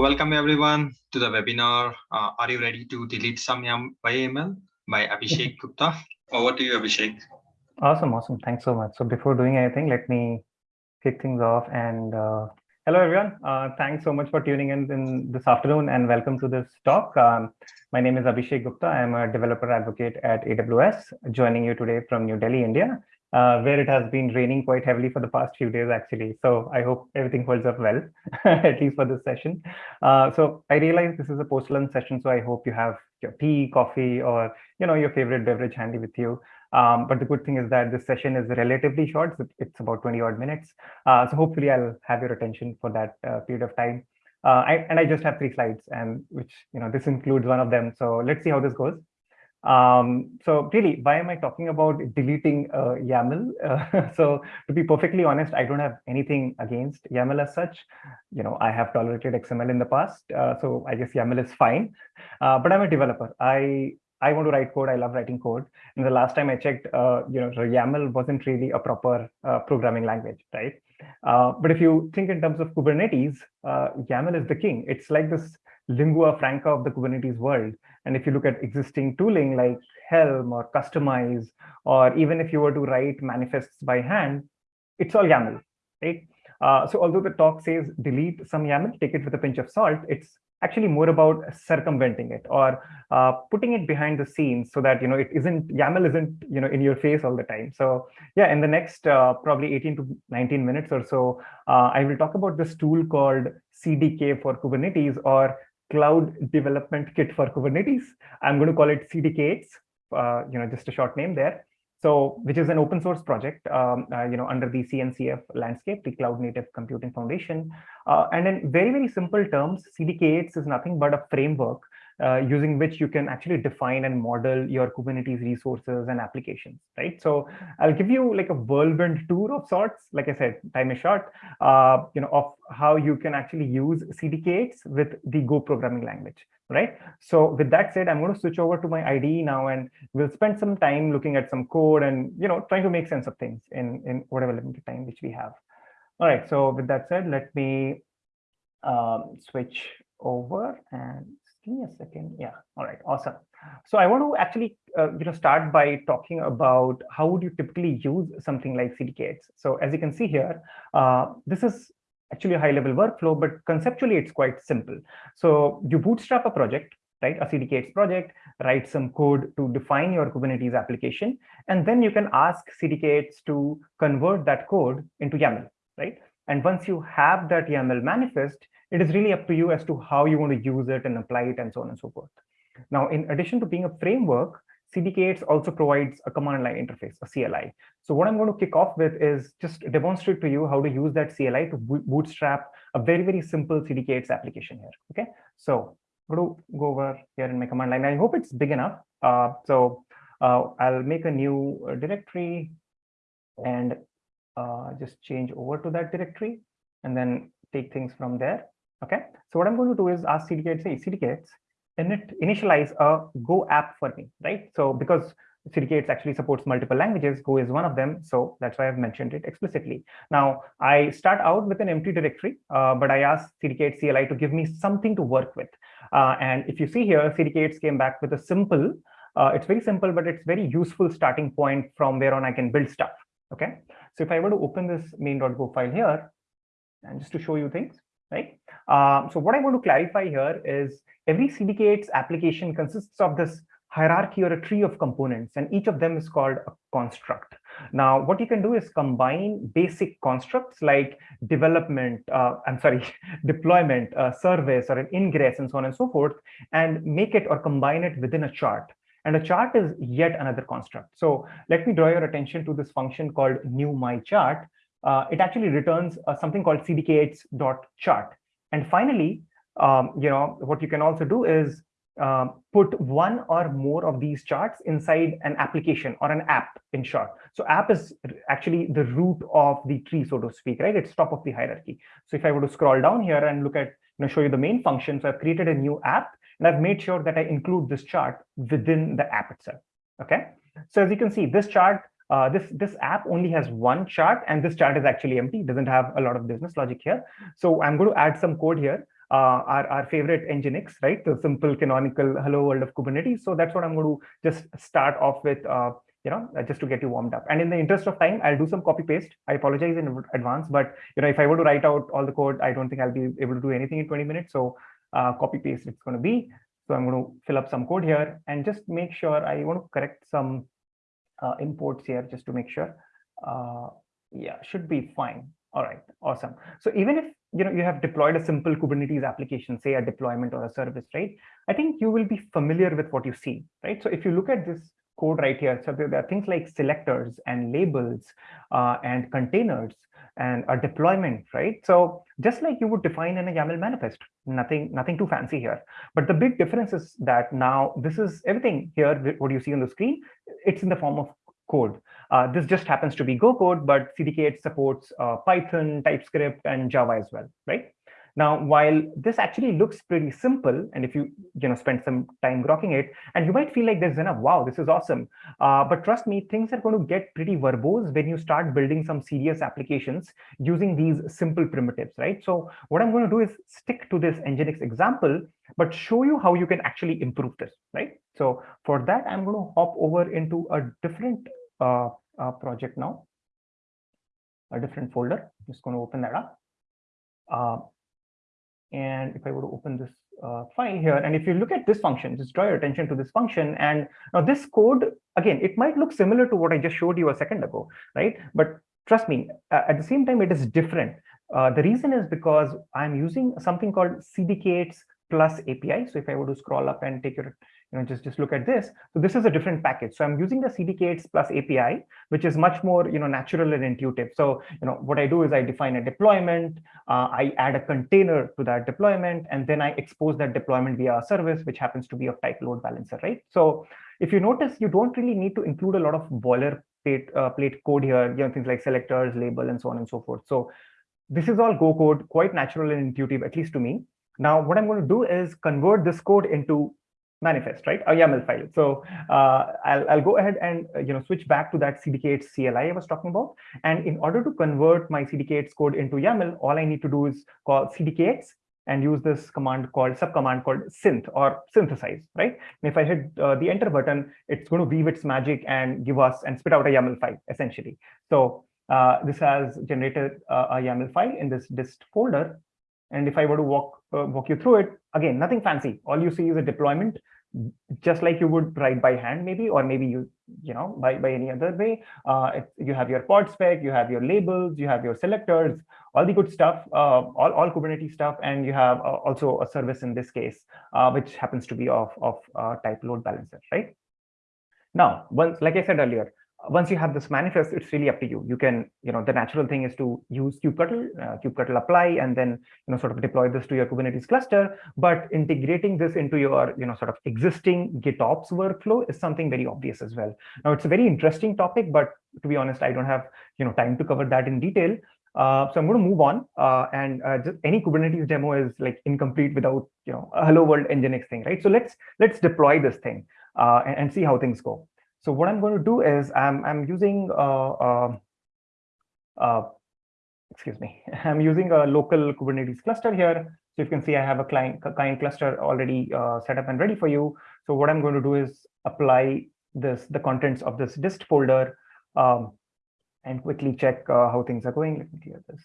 Welcome everyone to the webinar. Uh, are you ready to delete some YAML by Abhishek Gupta? Over to you, Abhishek. Awesome, awesome. Thanks so much. So before doing anything, let me kick things off. And uh, hello, everyone. Uh, thanks so much for tuning in, in this afternoon and welcome to this talk. Um, my name is Abhishek Gupta. I'm a developer advocate at AWS, joining you today from New Delhi, India uh, where it has been raining quite heavily for the past few days, actually. So I hope everything holds up well, at least for this session. Uh, so I realize this is a post-lunch session, so I hope you have your tea, coffee, or you know your favorite beverage handy with you. Um, but the good thing is that this session is relatively short. So it's about 20 odd minutes. Uh, so hopefully I'll have your attention for that uh, period of time. Uh, I, and I just have three slides, and which you know this includes one of them. So let's see how this goes. Um, so really, why am I talking about deleting uh, YAML? Uh, so to be perfectly honest, I don't have anything against YAML as such. You know, I have tolerated XML in the past, uh, so I guess YAML is fine. Uh, but I'm a developer. I I want to write code. I love writing code. And the last time I checked, uh, you know, YAML wasn't really a proper uh, programming language, right? but if you think in terms of Kubernetes, YAML is the king. It's like this lingua franca of the Kubernetes world. And if you look at existing tooling like Helm or Kustomize, or even if you were to write manifests by hand, it's all YAML, right? Uh, so although the talk says delete some YAML, take it with a pinch of salt, it's actually more about circumventing it or uh, putting it behind the scenes so that you know it isn't YAML isn't you know in your face all the time. So yeah, in the next uh, probably 18 to 19 minutes or so, uh, I will talk about this tool called CDK for Kubernetes or Cloud Development Kit for Kubernetes. I'm going to call it CDK8, uh, you know, just a short name there. So, which is an open source project, um, uh, you know, under the CNCF landscape, the Cloud Native Computing Foundation. Uh, and in very, very simple terms, CDK8 is nothing but a framework uh, using which you can actually define and model your Kubernetes resources and applications, right? So I'll give you like a whirlwind tour of sorts. Like I said, time is short, uh, you know, of how you can actually use CDK8 with the Go programming language, right? So with that said, I'm going to switch over to my IDE now, and we'll spend some time looking at some code and, you know, trying to make sense of things in, in whatever limited time which we have. All right, so with that said, let me um, switch over and give me a second. Yeah. All right. Awesome. So I want to actually, uh, you know, start by talking about how would you typically use something like CDK8. So as you can see here, uh, this is actually a high level workflow, but conceptually it's quite simple. So you bootstrap a project, right? A CDK8 project, write some code to define your Kubernetes application, and then you can ask CDK8 to convert that code into YAML, right? And once you have that YAML manifest, it is really up to you as to how you want to use it and apply it and so on and so forth. Now, in addition to being a framework, CDK8 also provides a command line interface, a CLI. So what I'm going to kick off with is just demonstrate to you how to use that CLI to bootstrap a very, very simple CDK8 application here. Okay, so I'm going to go over here in my command line. I hope it's big enough. Uh, so uh, I'll make a new uh, directory and uh, just change over to that directory and then take things from there. Okay, so what I'm going to do is ask CDK8, say CDK8, init, initialize a Go app for me, right? So because CDK8 actually supports multiple languages, Go is one of them. So that's why I've mentioned it explicitly. Now, I start out with an empty directory, uh, but I ask CDK8 CLI to give me something to work with. Uh, and if you see here, CDK8 came back with a simple, uh, it's very simple, but it's very useful starting point from where on I can build stuff. Okay, so if I were to open this main.go file here, and just to show you things, right? Uh, so what I want to clarify here is every CDK8 application consists of this hierarchy or a tree of components, and each of them is called a construct. Now, what you can do is combine basic constructs like development, uh, I'm sorry, deployment, uh, service, or an ingress, and so on and so forth, and make it or combine it within a chart. And a chart is yet another construct. So let me draw your attention to this function called new my chart, uh, it actually returns uh, something called cdk8.chart. And finally, um, you know, what you can also do is uh, put one or more of these charts inside an application or an app in short. So app is actually the root of the tree, so to speak, right? It's top of the hierarchy. So if I were to scroll down here and look at, you know, show you the main function, so I've created a new app and I've made sure that I include this chart within the app itself. Okay. So as you can see, this chart uh, this this app only has one chart and this chart is actually empty doesn't have a lot of business logic here so i'm going to add some code here uh, our, our favorite Nginx, right? The simple canonical hello world of Kubernetes. So that's what I'm going to just start off with, uh, you know, uh, just to get you warmed up. And in the interest of time, I'll do some copy paste. I apologize in advance, but you know, if I were to write out all the code, I don't think I'll be able to do anything in 20 minutes. So uh, copy paste it's going to be. So I'm going to fill up some code here and just make sure I want to correct some imports here just to make sure. Uh, yeah, should be fine. All right, awesome. So even if you know you have deployed a simple Kubernetes application, say a deployment or a service, right? I think you will be familiar with what you see, right? So if you look at this code right here, so there are things like selectors and labels uh, and containers and a deployment, right? So just like you would define in a YAML manifest, nothing, nothing too fancy here. But the big difference is that now this is everything here, what you see on the screen, it's in the form of code. Uh, this just happens to be Go code, but CDK supports uh, Python, TypeScript, and Java as well, right? Now, while this actually looks pretty simple, and if you you know spend some time grokking it, and you might feel like there's enough, wow, this is awesome. Uh, but trust me, things are going to get pretty verbose when you start building some serious applications using these simple primitives, right? So what I'm going to do is stick to this Nginx example, but show you how you can actually improve this, right? So for that, I'm going to hop over into a different uh, uh, project now, a different folder. I'm just going to open that up. And if I were to open this uh, file here, and if you look at this function, just draw your attention to this function. And now this code, again, it might look similar to what I just showed you a second ago, right? But trust me, at the same time, it is different. Uh, the reason is because I'm using something called CDK8s plus API. So if I were to scroll up and take your you know, just, just look at this. So this is a different package. So I'm using the CDK8s plus API, which is much more, you know, natural and intuitive. So, you know, what I do is I define a deployment, uh, I add a container to that deployment, and then I expose that deployment via a service, which happens to be of type load balancer, right? So if you notice, you don't really need to include a lot of boilerplate uh, plate code here, you know, things like selectors, label, and so on and so forth. So this is all Go code, quite natural and intuitive, at least to me. Now, what I'm going to do is convert this code into manifest, right? A YAML file. So uh, I'll, I'll go ahead and uh, you know switch back to that CDK8 CLI I was talking about. And in order to convert my CDK8 code into YAML, all I need to do is call CDK8 and use this command called subcommand called synth or synthesize, right? And if I hit uh, the enter button, it's going to weave its magic and give us and spit out a YAML file essentially. So uh, this has generated uh, a YAML file in this dist folder. And if I were to walk uh, walk you through it, again, nothing fancy. All you see is a deployment, just like you would write by hand, maybe, or maybe you, you know, by, by any other way. Uh, you have your pod spec, you have your labels, you have your selectors, all the good stuff, uh, all, all Kubernetes stuff, and you have uh, also a service in this case, uh, which happens to be of, of uh, type load balancer, right? Now, once, like I said earlier, once you have this manifest, it's really up to you. You can, you know, the natural thing is to use kubectl, uh, kubectl apply, and then, you know, sort of deploy this to your Kubernetes cluster. But integrating this into your, you know, sort of existing GitOps workflow is something very obvious as well. Now, it's a very interesting topic, but to be honest, I don't have, you know, time to cover that in detail. Uh, so I'm going to move on, uh, and uh, just any Kubernetes demo is like incomplete without, you know, a hello world Nginx thing, right? So let's let's deploy this thing uh, and, and see how things go. So what I'm going to do is I'm, I'm using, uh, uh, uh, excuse me, I'm using a local Kubernetes cluster here. So you can see I have a client, client cluster already uh, set up and ready for you. So what I'm going to do is apply this, the contents of this dist folder um, and quickly check uh, how things are going. Let me clear this.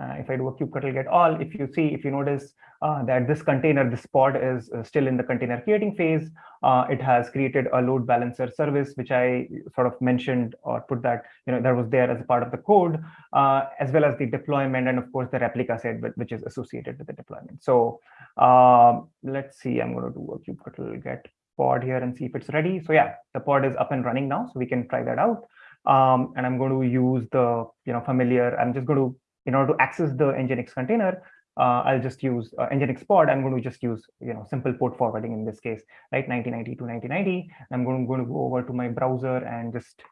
Uh, if I do a kubectl get all, if you see, if you notice uh, that this container, this pod is uh, still in the container creating phase, uh, it has created a load balancer service, which I sort of mentioned or put that, you know, that was there as a part of the code, uh, as well as the deployment and of course the replica set, which is associated with the deployment. So um, let's see, I'm going to do a kubectl get pod here and see if it's ready. So yeah, the pod is up and running now, so we can try that out. Um, and I'm going to use the, you know, familiar, I'm just going to in order to access the Nginx container, uh, I'll just use uh, Nginx pod. I'm going to just use, you know, simple port forwarding in this case, right? 1990 to 1990. I'm going to, go over to my browser and just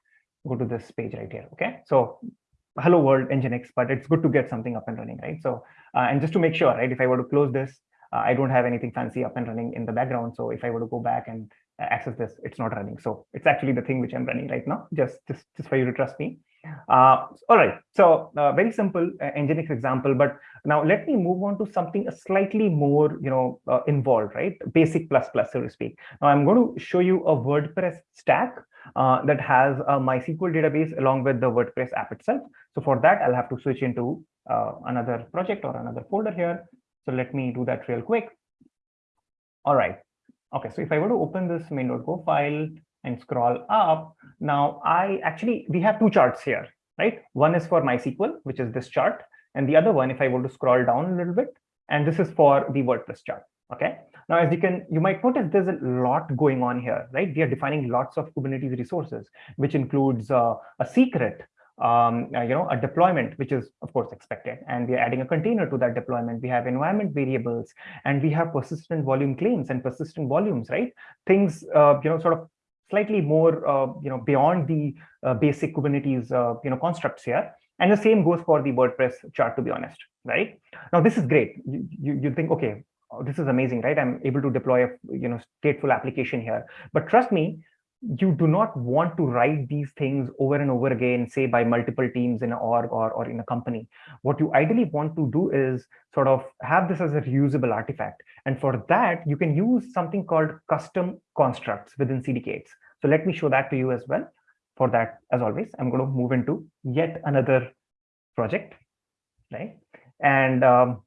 go to this page right here. Okay. So hello world Nginx, but it's good to get something up and running, right? So, uh, and just to make sure, right, if I were to close this, uh, I don't have anything fancy up and running in the background. So if I were to go back and access this, it's not running. So it's actually the thing which I'm running right now, just, just, just for you to trust me. Uh, all right, so uh, very simple uh, Nginx example, but now let me move on to something slightly more, you know, uh, involved, right? Basic plus plus, so to speak. Now I'm going to show you a WordPress stack uh, that has a MySQL database along with the WordPress app itself. So for that, I'll have to switch into uh, another project or another folder here. So let me do that real quick. All right. Okay, so if I were to open this main.go file and scroll up, now I actually, we have two charts here, right? One is for MySQL, which is this chart. And the other one, if I were to scroll down a little bit, and this is for the WordPress chart, okay? Now, as you can, you might notice there's a lot going on here, right? We are defining lots of Kubernetes resources, which includes uh, a secret, um, uh, you know, a deployment, which is of course expected. And we are adding a container to that deployment. We have environment variables and we have persistent volume claims and persistent volumes, right? Things, uh, you know, sort of slightly more, uh, you know, beyond the uh, basic Kubernetes, uh, you know, constructs here. And the same goes for the WordPress chart, to be honest, right? Now, this is great. You, you, you think, okay, this is amazing, right? I'm able to deploy a, you know, stateful application here. But trust me, you do not want to write these things over and over again, say by multiple teams in an org or, or in a company. What you ideally want to do is sort of have this as a reusable artifact. And for that, you can use something called custom constructs within CDKs. So let me show that to you as well. For that, as always, I'm going to move into yet another project, right? And um,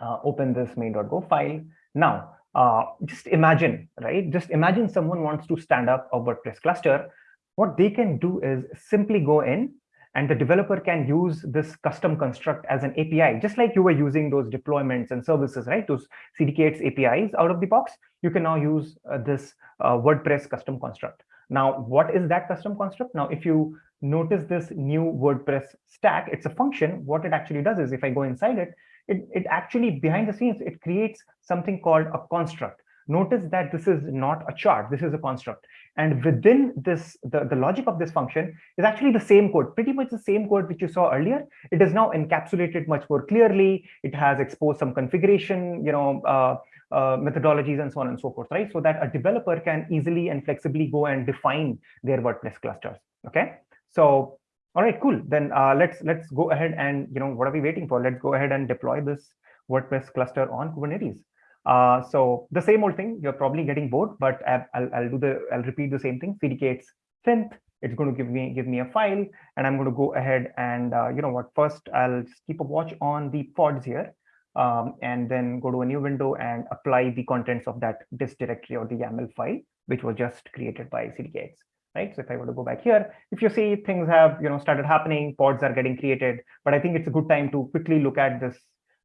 uh, open this main.go file. Now, uh, just imagine, right? Just imagine someone wants to stand up a WordPress cluster. What they can do is simply go in and the developer can use this custom construct as an API, just like you were using those deployments and services, right? Those CDK8 APIs out of the box, you can now use uh, this uh, WordPress custom construct. Now, what is that custom construct? Now, if you notice this new WordPress stack, it's a function. What it actually does is if I go inside it, it, it actually behind the scenes, it creates something called a construct. Notice that this is not a chart, this is a construct. And within this, the, the logic of this function is actually the same code, pretty much the same code which you saw earlier. It is now encapsulated much more clearly. It has exposed some configuration, you know, uh, uh, methodologies and so on and so forth, right? So that a developer can easily and flexibly go and define their WordPress clusters. Okay, so all right, cool. Then uh, let's let's go ahead and you know what are we waiting for? Let's go ahead and deploy this WordPress cluster on Kubernetes. Uh, so the same old thing. You're probably getting bored, but I'll, I'll do the I'll repeat the same thing. CDK8 synth. It's going to give me give me a file, and I'm going to go ahead and uh, you know what? First, I'll keep a watch on the pods here, um, and then go to a new window and apply the contents of that dist directory or the YAML file, which was just created by CDK8 right? So if I were to go back here, if you see things have you know started happening, pods are getting created, but I think it's a good time to quickly look at this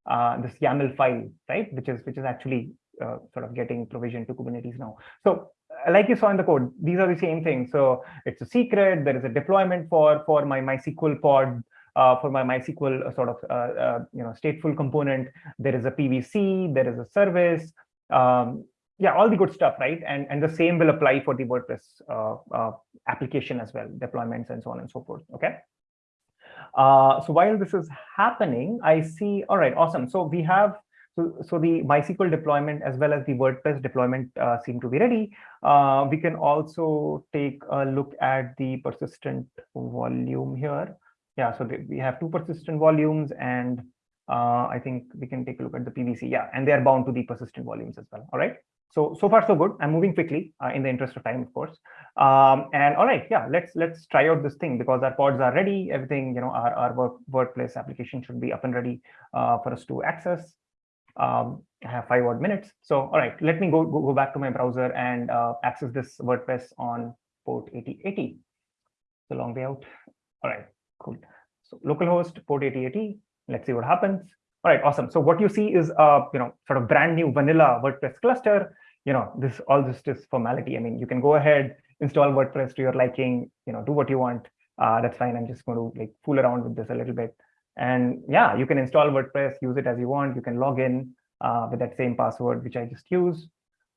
uh, this YAML file, right? Which is which is actually uh, sort of getting provisioned to Kubernetes now. So uh, like you saw in the code, these are the same things. So it's a secret. There is a deployment for for my MySQL pod. Uh, for my MySQL uh, sort of uh, you know stateful component, there is a PVC, there is a service, um, yeah, all the good stuff, right? And and the same will apply for the WordPress uh, uh, application as well, deployments and so on and so forth. Okay. Uh, so while this is happening, I see. All right, awesome. So we have so so the MySQL deployment as well as the WordPress deployment uh, seem to be ready. Uh, we can also take a look at the persistent volume here. Yeah, so we have two persistent volumes and uh, I think we can take a look at the PVC. Yeah, and they are bound to the persistent volumes as well. All right. So, so far so good. I'm moving quickly uh, in the interest of time, of course. Um, and all right, yeah, let's let's try out this thing because our pods are ready. Everything, you know, our, our work, WordPress application should be up and ready uh, for us to access. Um, I have five odd minutes. So, all right, let me go, go, go back to my browser and uh, access this WordPress on port 8080. It's a long way out. All right, cool. So localhost port 8080. Let's see what happens. All right, awesome. So what you see is a you know sort of brand new vanilla WordPress cluster you know, this all this is formality. I mean, you can go ahead, install WordPress to your liking, you know, do what you want. Uh, that's fine. I'm just going to like fool around with this a little bit. And yeah, you can install WordPress, use it as you want. You can log in uh, with that same password, which I just used.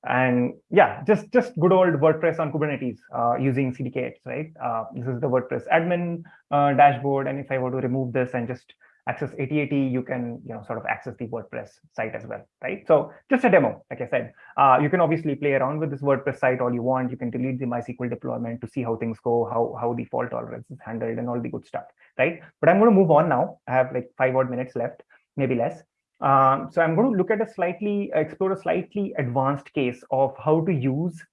And yeah, just just good old WordPress on Kubernetes uh, using CDK8, right? Uh, this is the WordPress admin uh, dashboard. And if I were to remove this and just access 8080, you can you know sort of access the WordPress site as well, right? So just a demo, like I said, uh, you can obviously play around with this WordPress site all you want. You can delete the MySQL deployment to see how things go, how how the fault tolerance is handled, and all the good stuff, right? But I'm going to move on now. I have like five odd minutes left, maybe less. Um, so I'm going to look at a slightly explore a slightly advanced case of how to use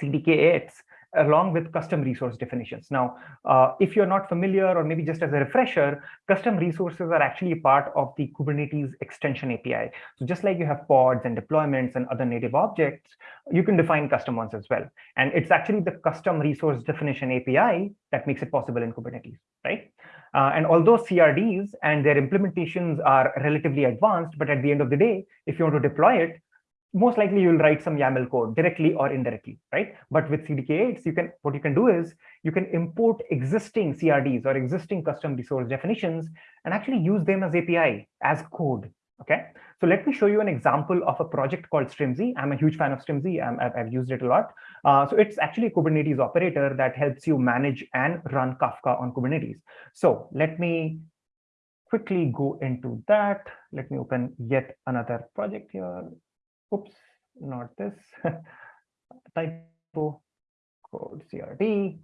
CDK8s along with custom resource definitions. Now, uh, if you're not familiar, or maybe just as a refresher, custom resources are actually part of the Kubernetes extension API. So just like you have pods and deployments and other native objects, you can define custom ones as well. And it's actually the custom resource definition API that makes it possible in Kubernetes, right? Uh, and although CRDs and their implementations are relatively advanced, but at the end of the day, if you want to deploy it, most likely you'll write some YAML code directly or indirectly, right? But with CDK8s, you can what you can do is you can import existing CRDs or existing custom resource definitions and actually use them as API as code. Okay, so let me show you an example of a project called Strimzi. I'm a huge fan of Strimzi. i have used it a lot. Uh, so it's actually a Kubernetes operator that helps you manage and run Kafka on Kubernetes. So let me quickly go into that. Let me open yet another project here oops, not this, typo code CRD.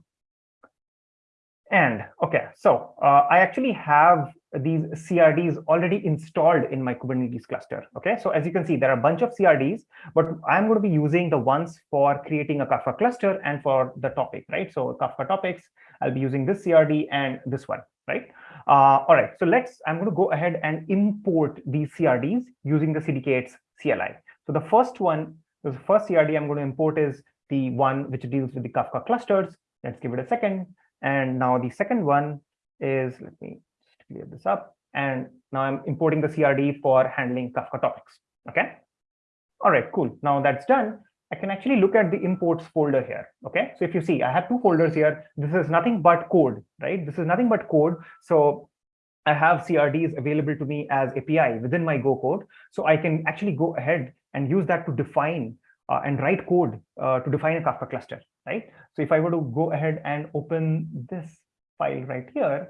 And okay, so uh, I actually have these CRDs already installed in my Kubernetes cluster. Okay, so as you can see, there are a bunch of CRDs, but I'm going to be using the ones for creating a Kafka cluster and for the topic, right? So Kafka topics, I'll be using this CRD and this one, right? Uh, all right, so let's, I'm going to go ahead and import these CRDs using the CDK8's CLI. So the first one, the first CRD I'm going to import is the one which deals with the Kafka clusters. Let's give it a second. And now the second one is, let me just clear this up. And now I'm importing the CRD for handling Kafka topics. Okay. All right, cool. Now that's done. I can actually look at the imports folder here. Okay. So if you see, I have two folders here. This is nothing but code, right? This is nothing but code. So I have CRDs available to me as API within my Go code. So I can actually go ahead and use that to define uh, and write code uh, to define a Kafka cluster, right? So if I were to go ahead and open this file right here,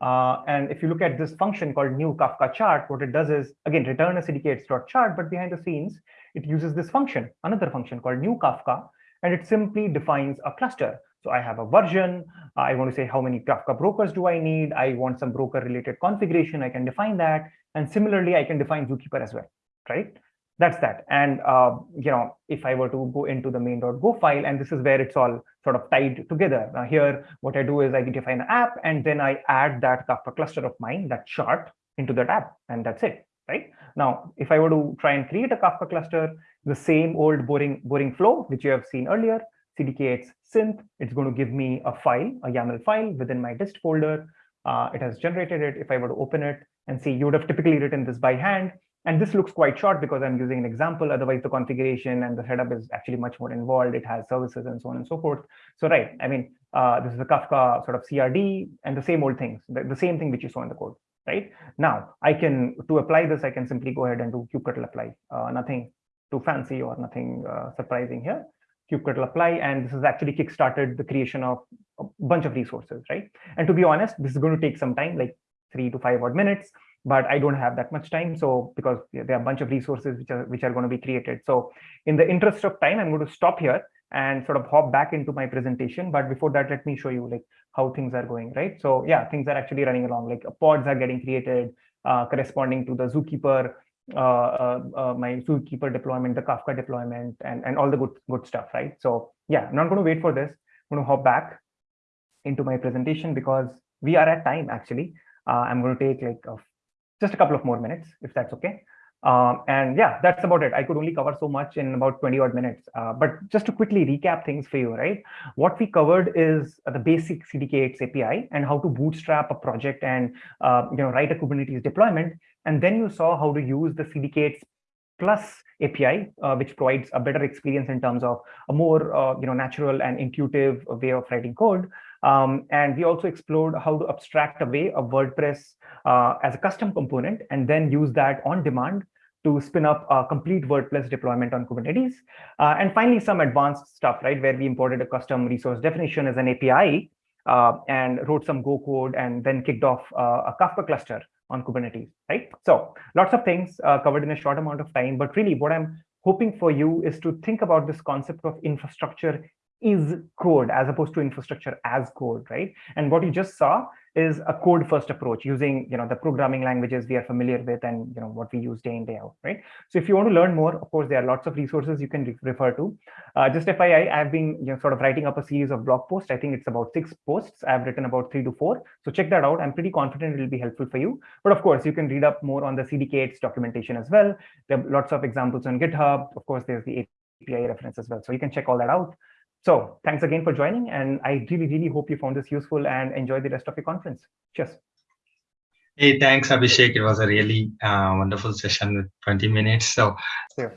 uh, and if you look at this function called new Kafka chart, what it does is, again, return a CDK8s.chart, but behind the scenes, it uses this function, another function called new Kafka, and it simply defines a cluster. So I have a version. I want to say how many Kafka brokers do I need? I want some broker related configuration. I can define that. And similarly, I can define Zookeeper as well, right? That's that. And, uh, you know, if I were to go into the main.go file, and this is where it's all sort of tied together. Now here, what I do is I define an app, and then I add that Kafka cluster of mine, that chart, into that app, and that's it, right? Now, if I were to try and create a Kafka cluster, the same old boring, boring flow, which you have seen earlier, CDK8 synth, it's going to give me a file, a YAML file within my dist folder. Uh, it has generated it. If I were to open it and see, you would have typically written this by hand. And this looks quite short because I'm using an example. Otherwise, the configuration and the setup is actually much more involved. It has services and so on and so forth. So right, I mean, uh, this is a Kafka sort of CRD and the same old things, the, the same thing which you saw in the code, right? Now, I can, to apply this, I can simply go ahead and do kubectl apply. Uh, nothing too fancy or nothing uh, surprising here kubectl apply, and this has actually kickstarted the creation of a bunch of resources, right? And to be honest, this is going to take some time, like three to five odd minutes, but I don't have that much time. So because there are a bunch of resources which are which are going to be created. So in the interest of time, I'm going to stop here and sort of hop back into my presentation. But before that, let me show you like how things are going, right? So yeah, things are actually running along. Like pods are getting created uh, corresponding to the Zookeeper uh, uh, uh, my Zookeeper deployment, the Kafka deployment, and, and all the good, good stuff, right? So yeah, I'm not going to wait for this. I'm going to hop back into my presentation because we are at time, actually. I'm going to take like a, just a couple of more minutes, if that's okay. Um, and yeah, that's about it. I could only cover so much in about 20 odd minutes. Uh, but just to quickly recap things for you, right? What we covered is the basic CDK8 API and how to bootstrap a project and uh, you know write a Kubernetes deployment. And then you saw how to use the CDK8 plus API, uh, which provides a better experience in terms of a more uh, you know natural and intuitive way of writing code. Um, and we also explored how to abstract away a WordPress uh, as a custom component and then use that on demand to spin up a complete WordPress deployment on Kubernetes. Uh, and finally, some advanced stuff, right, where we imported a custom resource definition as an API uh, and wrote some Go code and then kicked off uh, a Kafka cluster on Kubernetes, right? So lots of things uh, covered in a short amount of time, but really what I'm hoping for you is to think about this concept of infrastructure is code as opposed to infrastructure as code, right? And what you just saw is a code first approach using you know the programming languages we are familiar with and you know what we use day in day out right? So if you want to learn more of course there are lots of resources you can re refer to. Uh, just FYI I've been you know sort of writing up a series of blog posts. I think it's about six posts. I've written about three to four. So check that out. I'm pretty confident it will be helpful for you. But of course you can read up more on the CDK8's documentation as well. There are lots of examples on GitHub. Of course there's the API reference as well. So you can check all that out so thanks again for joining. And I really, really hope you found this useful and enjoy the rest of your conference. Cheers. Hey, thanks, Abhishek. It was a really uh, wonderful session with 20 minutes. So Sure.